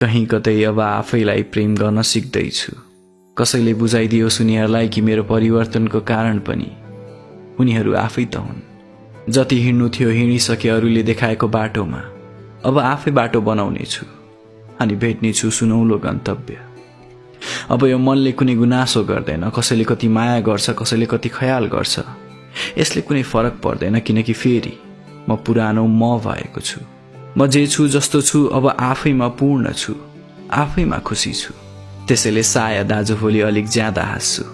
कहीँ कतै अब आफैलाई प्रेम गर्न सिक्दैछु। कसैले बुझाइदियोस् उनीहरूलाई कि मेरो परिवर्तनको कारण पनि। उनीहरू आफै त हुन्। जति हिँड्नु थियो हिँडिसके अरूले देखाएको बाटोमा। अब आफै बाटो बनाउने छु अनि भेट्नेछु सुनौलो गन्तव्य। अब यो मनले कुनै गुनासो गर्दैन। कसैले कति माया गर्छ कसैले कति ख्याल गर्छ। यसले कुनै फरक पर्दैन किनकि फेरि म पुरानो म भएको छु। म जे छु जस्तो छु अब आफैमा पूर्ण छु। आफैमा खुसी छु। त्यसैले सायद आज भोलि अलिक ज्यादा हाँस्छु।